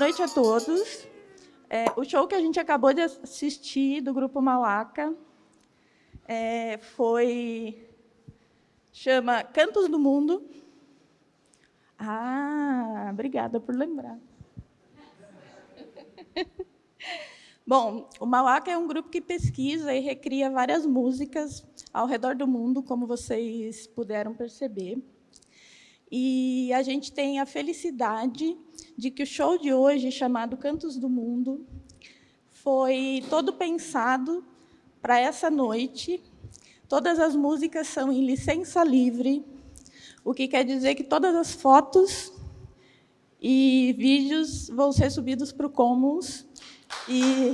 Noite a todos. É, o show que a gente acabou de assistir do Grupo Malacca é, foi... chama Cantos do Mundo. Ah, obrigada por lembrar. Bom, o Malacca é um grupo que pesquisa e recria várias músicas ao redor do mundo, como vocês puderam perceber. E a gente tem a felicidade de que o show de hoje, chamado Cantos do Mundo, foi todo pensado para essa noite. Todas as músicas são em licença livre, o que quer dizer que todas as fotos e vídeos vão ser subidos para o Commons. E...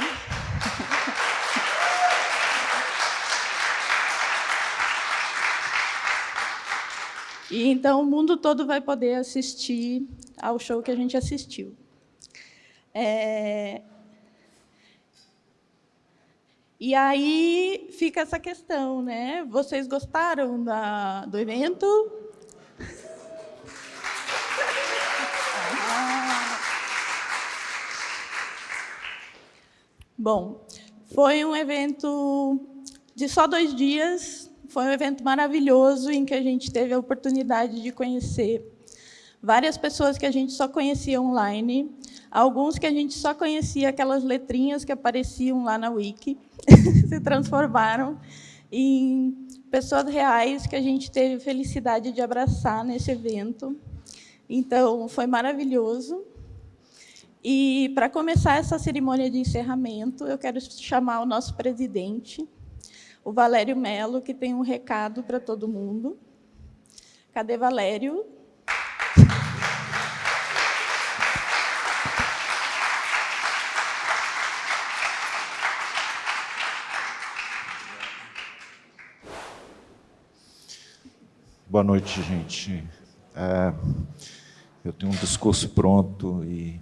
E então o mundo todo vai poder assistir ao show que a gente assistiu. É... E aí fica essa questão, né? Vocês gostaram da, do evento? Bom, foi um evento de só dois dias, foi um evento maravilhoso em que a gente teve a oportunidade de conhecer várias pessoas que a gente só conhecia online, alguns que a gente só conhecia aquelas letrinhas que apareciam lá na Wiki, se transformaram em pessoas reais que a gente teve felicidade de abraçar nesse evento. Então, foi maravilhoso. E, para começar essa cerimônia de encerramento, eu quero chamar o nosso presidente, o Valério Melo, que tem um recado para todo mundo. Cadê Valério? Boa noite, gente. É, eu tenho um discurso pronto e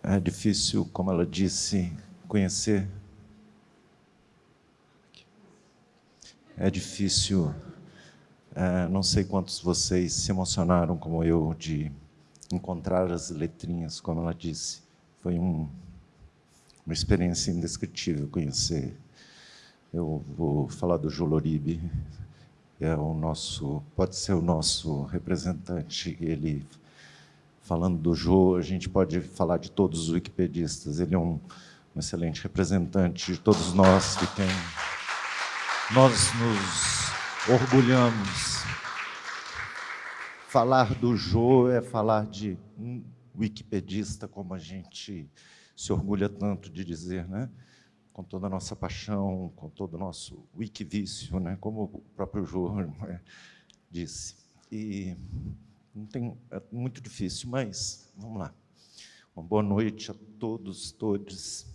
é difícil, como ela disse, conhecer É difícil, é, não sei quantos vocês se emocionaram como eu de encontrar as letrinhas, como ela disse. Foi um, uma experiência indescritível conhecer. Eu vou falar do Joloribe, é o nosso, pode ser o nosso representante, ele falando do Jô, a gente pode falar de todos os wikipedistas, ele é um, um excelente representante de todos nós que tem nós nos orgulhamos. Falar do Jô é falar de um wikipedista, como a gente se orgulha tanto de dizer, né? com toda a nossa paixão, com todo o nosso wikivício, né? como o próprio Jô né? disse. E não tem, é muito difícil, mas vamos lá. Uma boa noite a todos, todos.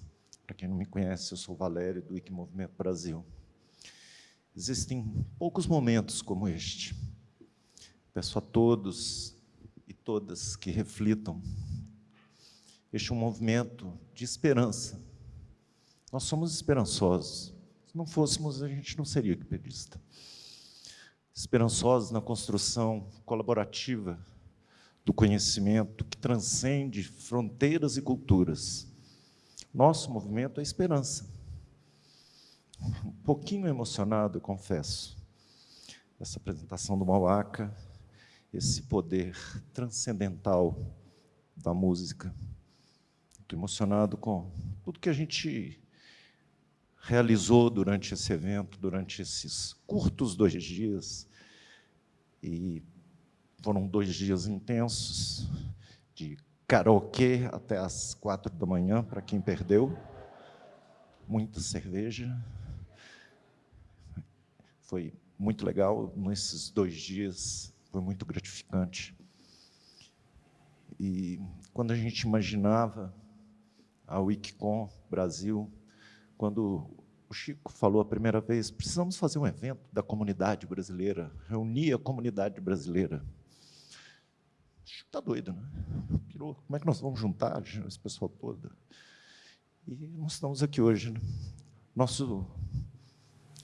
Para quem não me conhece, eu sou Valério, do Wiki Movimento Brasil. Existem poucos momentos como este. Peço a todos e todas que reflitam. Este é um movimento de esperança. Nós somos esperançosos. Se não fôssemos, a gente não seria equipedista. Esperançosos na construção colaborativa do conhecimento que transcende fronteiras e culturas. Nosso movimento é esperança um pouquinho emocionado, confesso. Essa apresentação do Mauaca, esse poder transcendental da música. Estou emocionado com tudo que a gente realizou durante esse evento, durante esses curtos dois dias. E foram dois dias intensos, de karaokê até as quatro da manhã, para quem perdeu. Muita cerveja, foi muito legal nesses dois dias, foi muito gratificante. E quando a gente imaginava a Wikicom Brasil, quando o Chico falou a primeira vez, precisamos fazer um evento da comunidade brasileira, reunir a comunidade brasileira. Chico está doido, né? Pirou. Como é que nós vamos juntar esse pessoal todo? E nós estamos aqui hoje. Né? Nosso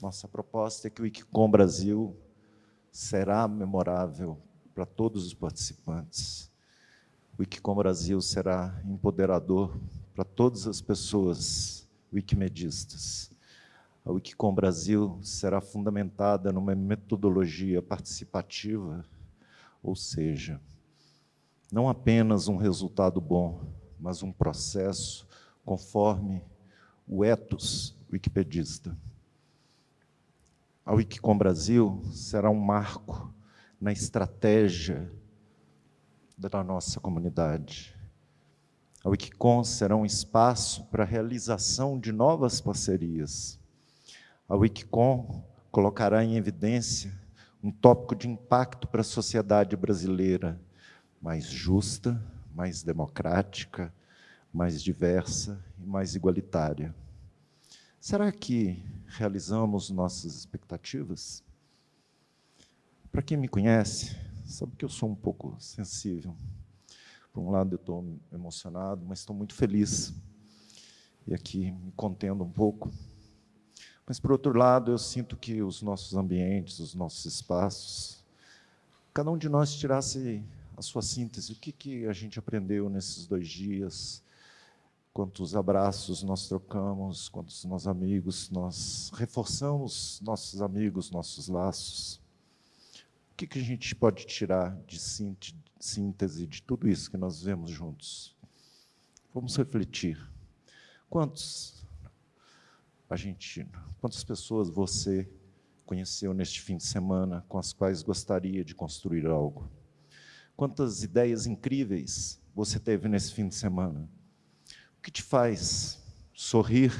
nossa proposta é que o Wikicom Brasil será memorável para todos os participantes. O Wikicom Brasil será empoderador para todas as pessoas wikimedistas. A Wikicom Brasil será fundamentada numa metodologia participativa, ou seja, não apenas um resultado bom, mas um processo conforme o ethos wikipedista. A Wikicom Brasil será um marco na estratégia da nossa comunidade. A Wikicom será um espaço para a realização de novas parcerias. A Wikicom colocará em evidência um tópico de impacto para a sociedade brasileira mais justa, mais democrática, mais diversa e mais igualitária. Será que realizamos nossas expectativas? Para quem me conhece, sabe que eu sou um pouco sensível. Por um lado, eu estou emocionado, mas estou muito feliz. E aqui me contendo um pouco. Mas, por outro lado, eu sinto que os nossos ambientes, os nossos espaços, cada um de nós tirasse a sua síntese. O que, que a gente aprendeu nesses dois dias? Quantos abraços nós trocamos, quantos nós amigos, nós reforçamos nossos amigos, nossos laços. O que, que a gente pode tirar de síntese de tudo isso que nós vemos juntos? Vamos refletir. Quantos a gente, quantas pessoas você conheceu neste fim de semana com as quais gostaria de construir algo? Quantas ideias incríveis você teve nesse fim de semana? O que te faz sorrir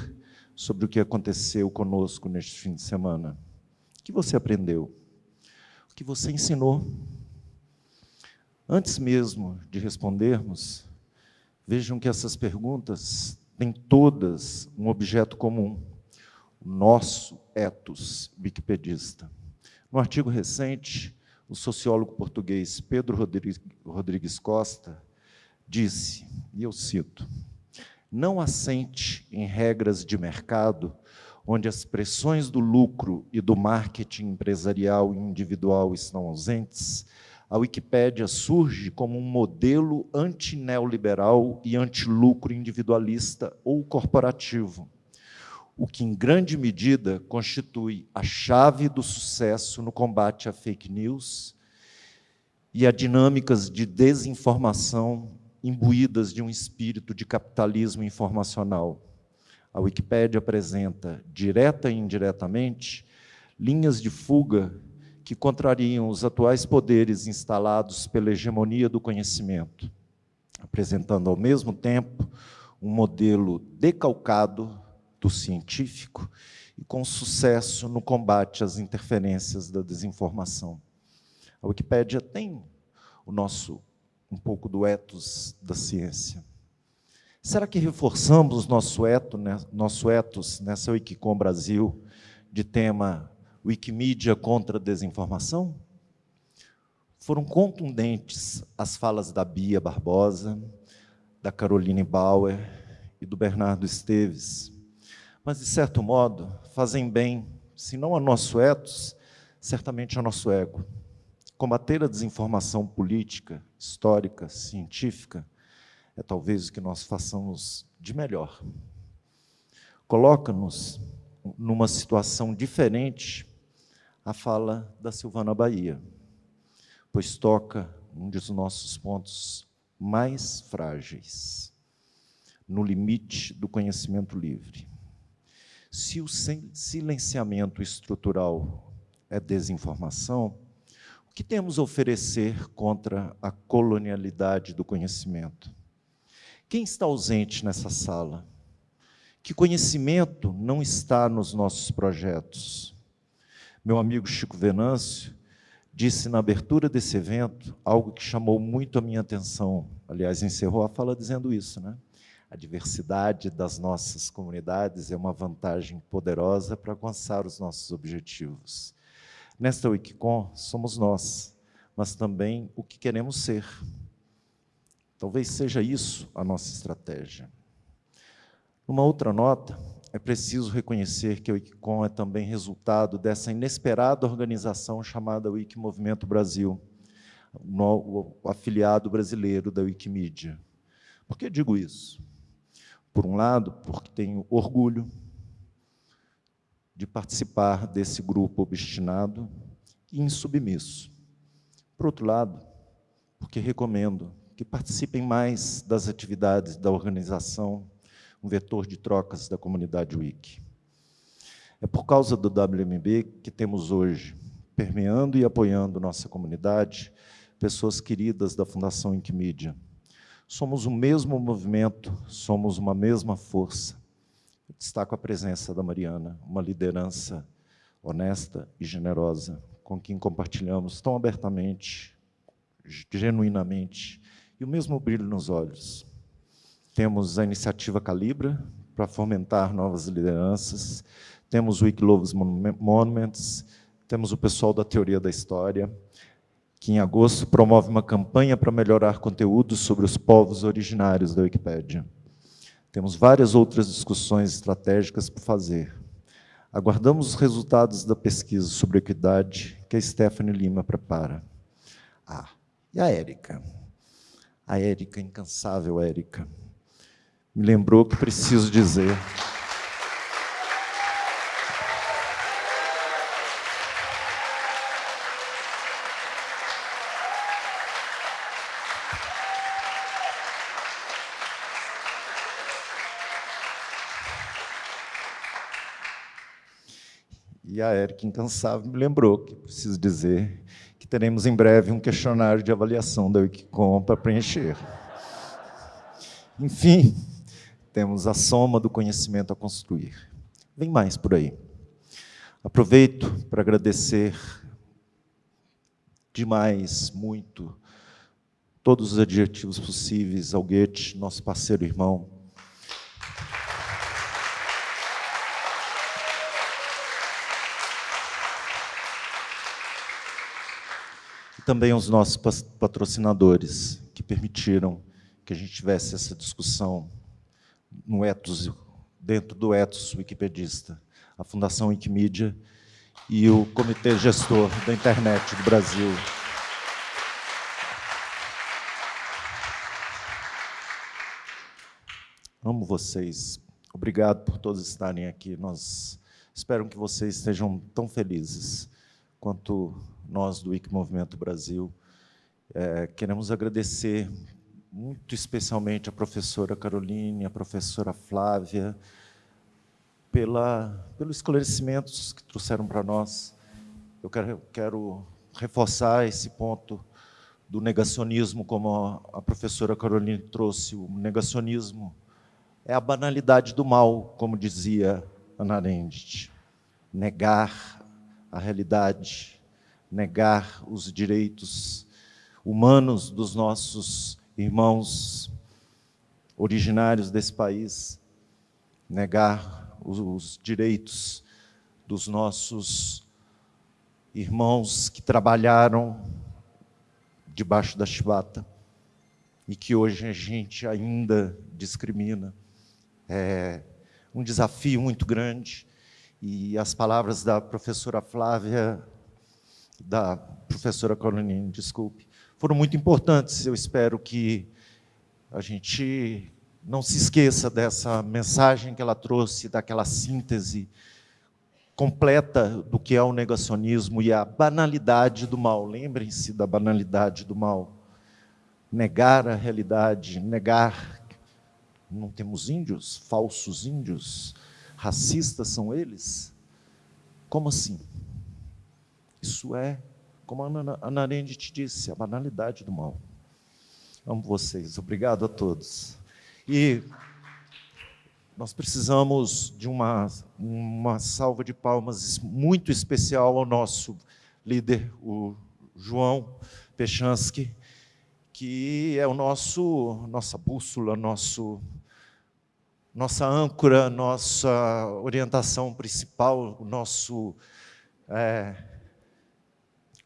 sobre o que aconteceu conosco neste fim de semana? O que você aprendeu? O que você ensinou? Antes mesmo de respondermos, vejam que essas perguntas têm todas um objeto comum, o nosso ethos wikipedista. No artigo recente, o sociólogo português Pedro Rodrigues Costa disse, e eu cito, não assente em regras de mercado onde as pressões do lucro e do marketing empresarial e individual estão ausentes, a Wikipédia surge como um modelo anti-neoliberal e anti-lucro individualista ou corporativo, o que, em grande medida, constitui a chave do sucesso no combate a fake news e a dinâmicas de desinformação imbuídas de um espírito de capitalismo informacional. A Wikipédia apresenta, direta e indiretamente, linhas de fuga que contrariam os atuais poderes instalados pela hegemonia do conhecimento, apresentando ao mesmo tempo um modelo decalcado do científico e com sucesso no combate às interferências da desinformação. A Wikipédia tem o nosso um pouco do ethos da ciência. Será que reforçamos nosso, eto, né, nosso ethos nessa Wikicom Brasil de tema Wikimedia contra a desinformação? Foram contundentes as falas da Bia Barbosa, da Caroline Bauer e do Bernardo Esteves, mas, de certo modo, fazem bem, se não a nosso ethos, certamente ao nosso ego. Combater a desinformação política, histórica, científica, é talvez o que nós façamos de melhor. Coloca-nos numa situação diferente a fala da Silvana Bahia, pois toca um dos nossos pontos mais frágeis, no limite do conhecimento livre. Se o silenciamento estrutural é desinformação, que temos a oferecer contra a colonialidade do conhecimento? Quem está ausente nessa sala? Que conhecimento não está nos nossos projetos? Meu amigo Chico Venâncio disse na abertura desse evento algo que chamou muito a minha atenção. Aliás, encerrou a fala dizendo isso, né? A diversidade das nossas comunidades é uma vantagem poderosa para alcançar os nossos objetivos. Nesta Wikicom, somos nós, mas também o que queremos ser. Talvez seja isso a nossa estratégia. Uma outra nota, é preciso reconhecer que a Wikicom é também resultado dessa inesperada organização chamada Wiki Movimento Brasil, o afiliado brasileiro da Wikimedia. Por que digo isso? Por um lado, porque tenho orgulho de participar desse grupo obstinado e insubmisso. Por outro lado, porque recomendo que participem mais das atividades da organização, um vetor de trocas da comunidade Wiki. É por causa do WMB que temos hoje, permeando e apoiando nossa comunidade, pessoas queridas da Fundação Wikimedia. Somos o mesmo movimento, somos uma mesma força. Destaco a presença da Mariana, uma liderança honesta e generosa, com quem compartilhamos tão abertamente, genuinamente, e o mesmo brilho nos olhos. Temos a iniciativa Calibra, para fomentar novas lideranças, temos o Wikilovers Monuments, temos o pessoal da Teoria da História, que em agosto promove uma campanha para melhorar conteúdos sobre os povos originários da Wikipédia. Temos várias outras discussões estratégicas por fazer. Aguardamos os resultados da pesquisa sobre equidade que a Stephanie Lima prepara. Ah, e a Érica? A Érica, incansável Érica, me lembrou que preciso dizer... E a Érica Incansável me lembrou que preciso dizer que teremos em breve um questionário de avaliação da Wikicom para preencher. Enfim, temos a soma do conhecimento a construir. Vem mais por aí. Aproveito para agradecer demais, muito, todos os adjetivos possíveis ao Goethe, nosso parceiro irmão, também aos nossos patrocinadores, que permitiram que a gente tivesse essa discussão no ethos, dentro do ethos wikipedista, a Fundação Wikimedia e o Comitê Gestor da Internet do Brasil. Amo vocês. Obrigado por todos estarem aqui. Nós espero que vocês estejam tão felizes quanto nós do Wiki Movimento Brasil. É, queremos agradecer muito especialmente a professora Caroline, a professora Flávia, pela, pelos esclarecimentos que trouxeram para nós. Eu quero, quero reforçar esse ponto do negacionismo, como a professora Caroline trouxe. O negacionismo é a banalidade do mal, como dizia Ana Arendt. Negar a realidade, negar os direitos humanos dos nossos irmãos originários desse país, negar os, os direitos dos nossos irmãos que trabalharam debaixo da chibata e que hoje a gente ainda discrimina. É um desafio muito grande e as palavras da professora Flávia da professora Colonine, desculpe, foram muito importantes. Eu espero que a gente não se esqueça dessa mensagem que ela trouxe, daquela síntese completa do que é o negacionismo e a banalidade do mal. Lembrem-se da banalidade do mal. Negar a realidade, negar... Não temos índios, falsos índios, racistas são eles? Como assim? Isso é, como a Ana Arendt te disse, a banalidade do mal. Amo vocês. Obrigado a todos. E nós precisamos de uma, uma salva de palmas muito especial ao nosso líder, o João Pechansky, que é o nosso, nossa bússola, nosso, nossa âncora, nossa orientação principal, o nosso é,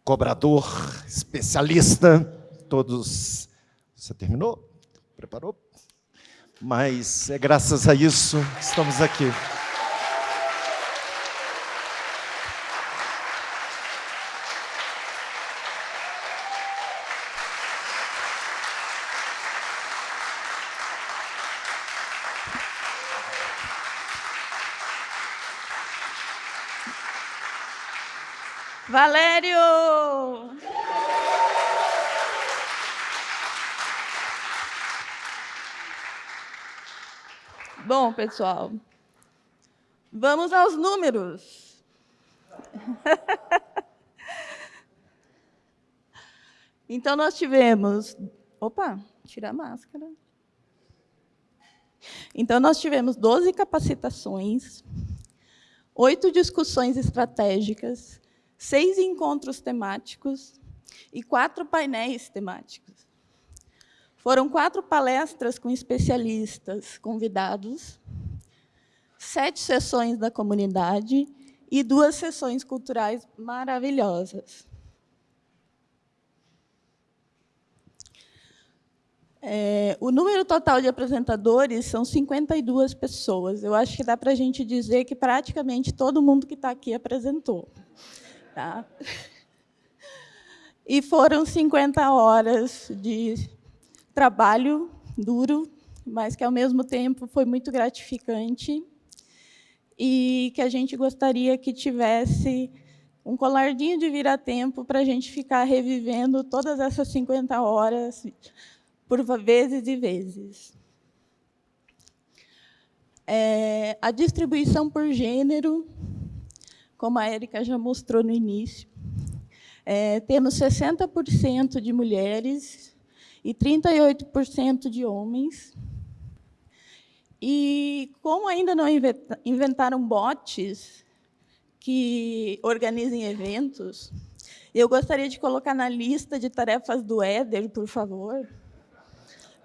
cobrador, especialista, todos... Você terminou? Preparou? Mas é graças a isso que estamos aqui. Valério! Bom, pessoal, vamos aos números. então, nós tivemos... Opa, tira a máscara. Então, nós tivemos 12 capacitações, oito discussões estratégicas, seis encontros temáticos e quatro painéis temáticos. Foram quatro palestras com especialistas convidados, sete sessões da comunidade e duas sessões culturais maravilhosas. É, o número total de apresentadores são 52 pessoas. Eu acho que dá para a gente dizer que praticamente todo mundo que está aqui apresentou. Tá? E foram 50 horas de trabalho duro, mas que, ao mesmo tempo, foi muito gratificante e que a gente gostaria que tivesse um colardinho de vira-tempo para a gente ficar revivendo todas essas 50 horas por vezes e vezes. É, a distribuição por gênero, como a Érica já mostrou no início, é, temos 60% de mulheres e 38% de homens. E como ainda não inventaram bots que organizem eventos, eu gostaria de colocar na lista de tarefas do Éder, por favor,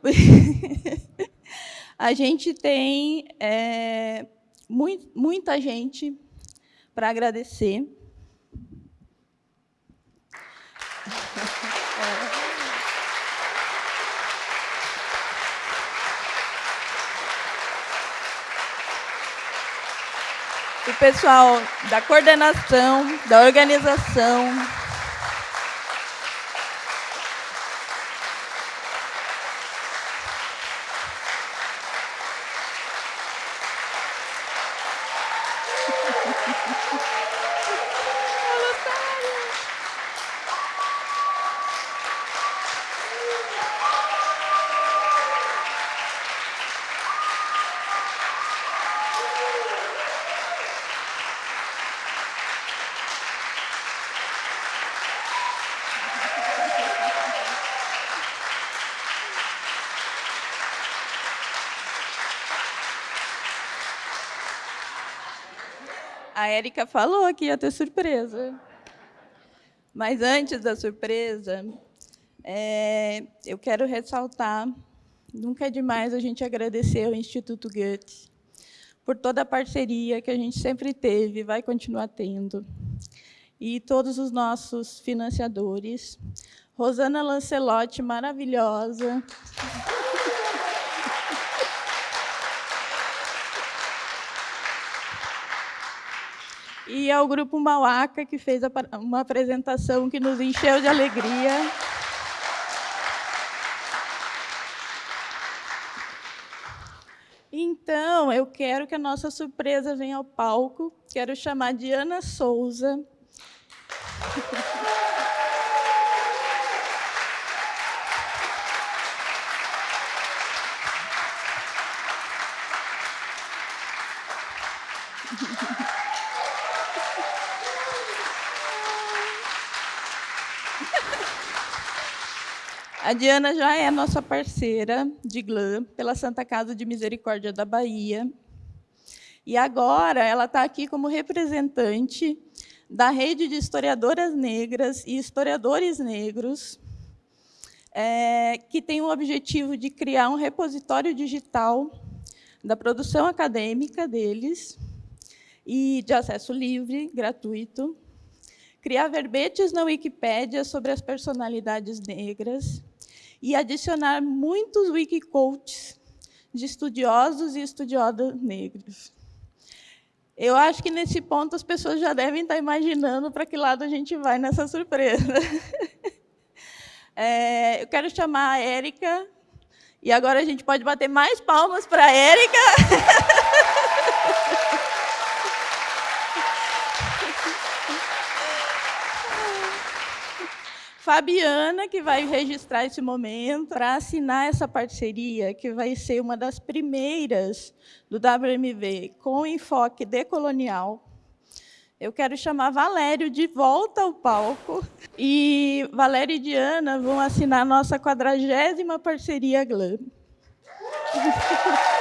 a gente tem é, muito, muita gente para agradecer. O pessoal da coordenação, da organização, Érica falou que ia ter surpresa. Mas antes da surpresa, é, eu quero ressaltar, nunca é demais a gente agradecer ao Instituto Goethe por toda a parceria que a gente sempre teve e vai continuar tendo. E todos os nossos financiadores. Rosana Lancelotti, maravilhosa. E ao Grupo Mauaca, que fez uma apresentação que nos encheu de alegria. Então, eu quero que a nossa surpresa venha ao palco. Quero chamar Diana Souza. A Diana já é nossa parceira de GLAM pela Santa Casa de Misericórdia da Bahia. E agora ela está aqui como representante da rede de historiadoras negras e historiadores negros, é, que tem o objetivo de criar um repositório digital da produção acadêmica deles e de acesso livre, gratuito, criar verbetes na Wikipédia sobre as personalidades negras e adicionar muitos wikicoaches de estudiosos e estudiosas negros. Eu acho que, nesse ponto, as pessoas já devem estar imaginando para que lado a gente vai nessa surpresa. É, eu quero chamar a Érica, e agora a gente pode bater mais palmas para a Érica. Fabiana, que vai registrar esse momento, para assinar essa parceria, que vai ser uma das primeiras do WMV com enfoque decolonial. Eu quero chamar Valério de volta ao palco. E Valério e Diana vão assinar nossa quadragésima parceria GLAM.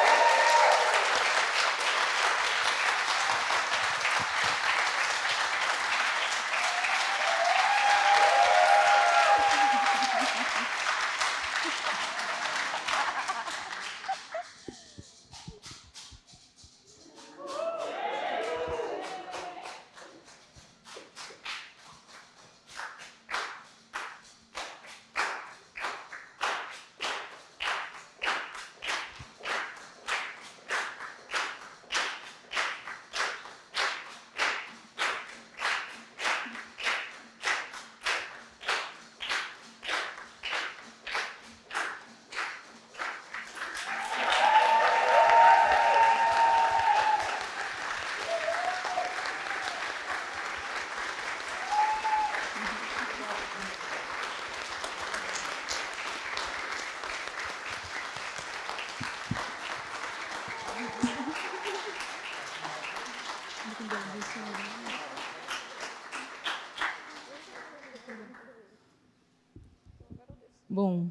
Bom,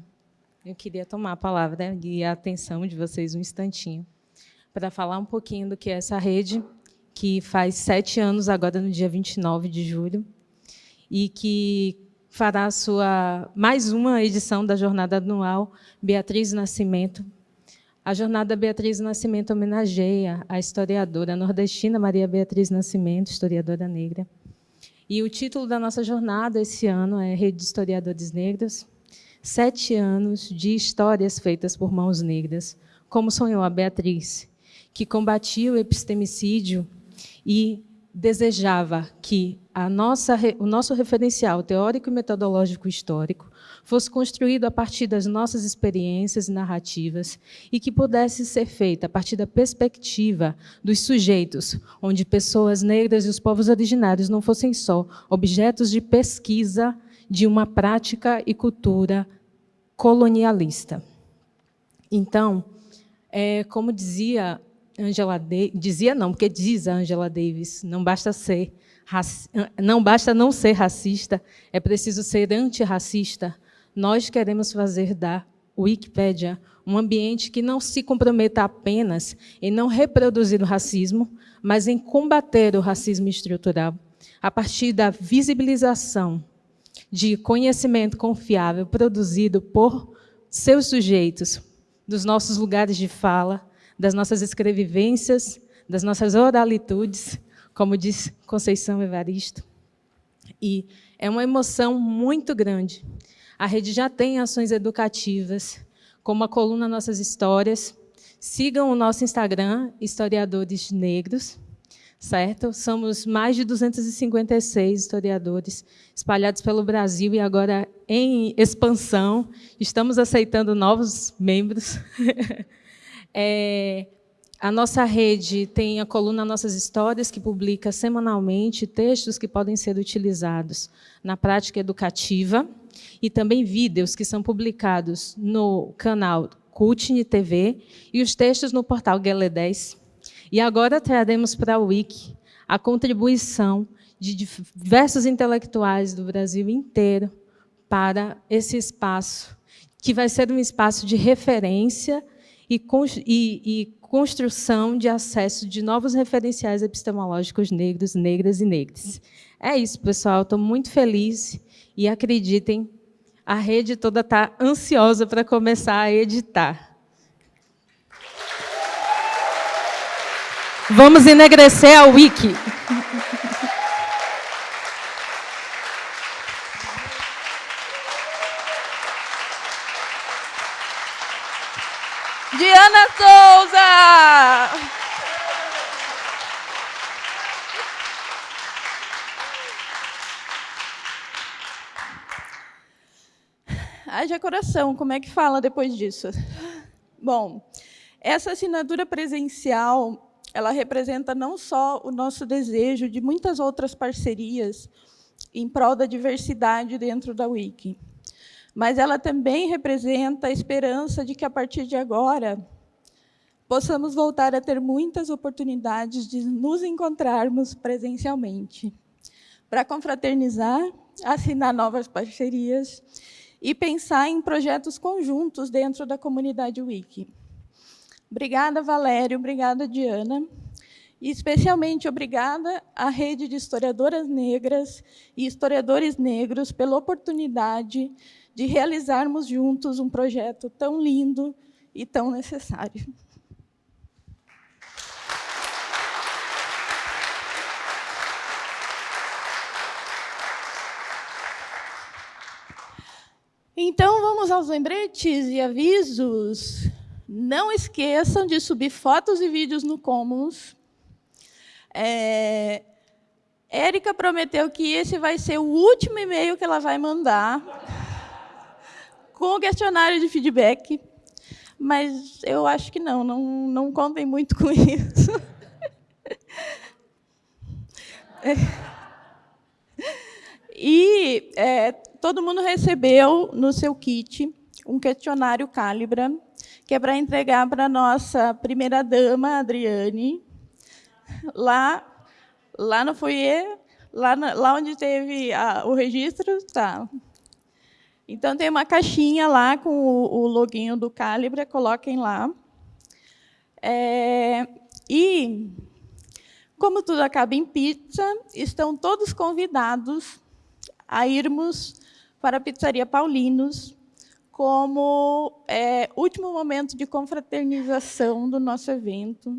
eu queria tomar a palavra e a atenção de vocês um instantinho para falar um pouquinho do que é essa rede, que faz sete anos agora, no dia 29 de julho, e que fará sua mais uma edição da Jornada Anual Beatriz Nascimento. A Jornada Beatriz Nascimento homenageia a historiadora nordestina Maria Beatriz Nascimento, historiadora negra. E o título da nossa jornada esse ano é Rede de Historiadores Negros, sete anos de histórias feitas por mãos negras, como sonhou a Beatriz, que combatia o epistemicídio e desejava que nossa, o nosso referencial teórico e metodológico histórico fosse construído a partir das nossas experiências e narrativas e que pudesse ser feita a partir da perspectiva dos sujeitos, onde pessoas negras e os povos originários não fossem só objetos de pesquisa de uma prática e cultura colonialista. Então, é, como dizia Angela dizia não, porque diz a Angela Davis, não basta ser não basta não ser racista, é preciso ser antirracista. Nós queremos fazer da Wikipédia um ambiente que não se comprometa apenas em não reproduzir o racismo, mas em combater o racismo estrutural, a partir da visibilização de conhecimento confiável produzido por seus sujeitos, dos nossos lugares de fala, das nossas escrevivências, das nossas oralitudes, como diz Conceição Evaristo. E é uma emoção muito grande. A rede já tem ações educativas, como a coluna Nossas Histórias. Sigam o nosso Instagram, Historiadores Negros, certo? Somos mais de 256 historiadores espalhados pelo Brasil e agora em expansão. Estamos aceitando novos membros. é, a nossa rede tem a coluna Nossas Histórias, que publica semanalmente textos que podem ser utilizados na prática educativa e também vídeos que são publicados no canal Cutne TV e os textos no portal Guelé 10 e agora traremos para a Wiki a contribuição de diversos intelectuais do Brasil inteiro para esse espaço, que vai ser um espaço de referência e, e, e construção de acesso de novos referenciais epistemológicos negros, negras e negras. É isso, pessoal. Estou muito feliz e acreditem, a rede toda está ansiosa para começar a editar. Vamos enegrecer a Wiki. Diana Souza! Haja coração, como é que fala depois disso? Bom, essa assinatura presencial ela representa não só o nosso desejo de muitas outras parcerias em prol da diversidade dentro da Wiki. Mas ela também representa a esperança de que, a partir de agora, possamos voltar a ter muitas oportunidades de nos encontrarmos presencialmente, para confraternizar, assinar novas parcerias e pensar em projetos conjuntos dentro da comunidade Wiki. Obrigada, Valério, obrigada, Diana. E especialmente obrigada à rede de historiadoras negras e historiadores negros pela oportunidade de realizarmos juntos um projeto tão lindo e tão necessário. Então, vamos aos lembretes e avisos. Não esqueçam de subir fotos e vídeos no Commons é, Érica prometeu que esse vai ser o último e-mail que ela vai mandar com o questionário de feedback, mas eu acho que não, não, não contem muito com isso. E é, todo mundo recebeu no seu kit um questionário Calibra, que é para entregar para a nossa primeira-dama, Adriane, lá, lá no foyer, lá, na, lá onde teve a, o registro, tá. Então, tem uma caixinha lá com o, o loginho do Calibra, coloquem lá. É, e, como tudo acaba em pizza, estão todos convidados a irmos para a Pizzaria Paulinos, como é, último momento de confraternização do nosso evento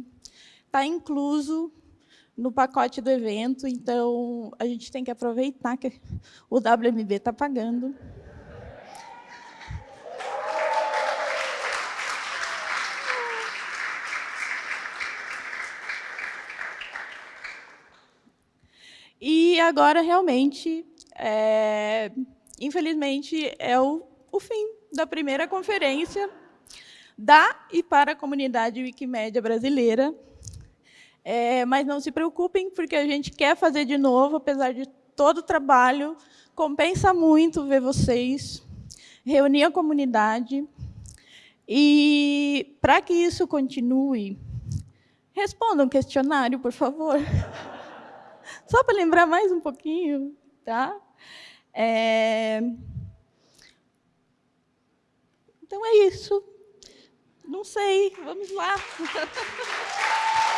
está incluso no pacote do evento, então a gente tem que aproveitar que o WMB está pagando. E agora, realmente, é, infelizmente, é o, o fim da primeira conferência da e para a comunidade Wikimédia brasileira, é, mas não se preocupem, porque a gente quer fazer de novo, apesar de todo o trabalho. Compensa muito ver vocês, reunir a comunidade. E, para que isso continue, respondam um questionário, por favor. Só para lembrar mais um pouquinho. Tá? É... Então, é isso. Não sei, vamos lá.